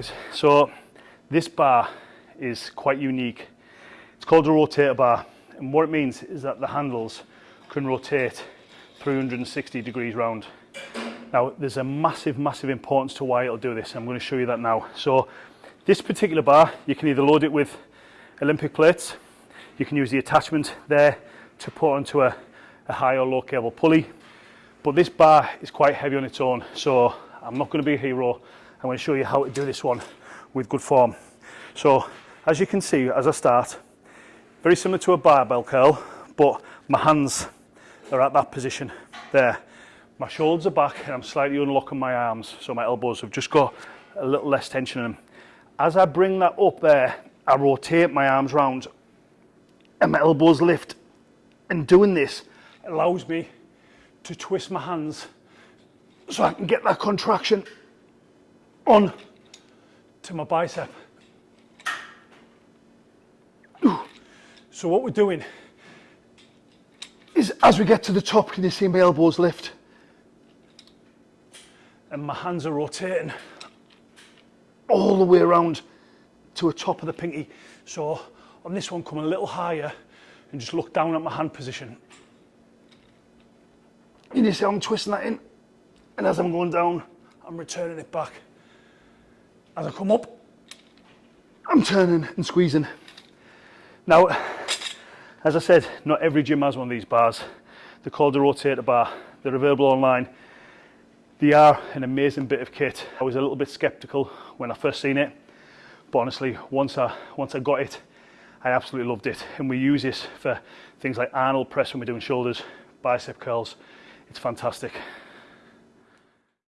guys. So this bar is quite unique. It's called a rotator bar and what it means is that the handles can rotate 360 degrees round. Now there's a massive, massive importance to why it'll do this. I'm going to show you that now. So this particular bar, you can either load it with Olympic plates, you can use the attachment there to put onto a, a high or low cable pulley, but this bar is quite heavy on its own. So I'm not going to be a hero. I'm going to show you how to do this one with good form. So as you can see, as I start, very similar to a barbell curl, but my hands are at that position there. My shoulders are back and I'm slightly unlocking my arms, so my elbows have just got a little less tension in them. As I bring that up there, I rotate my arms round and my elbows lift. And doing this allows me to twist my hands so I can get that contraction on to my bicep. So what we're doing is as we get to the top, can you see my elbows lift? And my hands are rotating all the way around to the top of the pinky. So on this one, come a little higher and just look down at my hand position. You see I'm twisting that in. And as I'm going down, I'm returning it back. As I come up, I'm turning and squeezing. Now, as I said, not every gym has one of these bars. They're called a rotator bar. They're available online. They are an amazing bit of kit. I was a little bit skeptical when I first seen it, but honestly, once I, once I got it, I absolutely loved it. And we use this for things like Arnold press when we're doing shoulders, bicep curls. It's fantastic.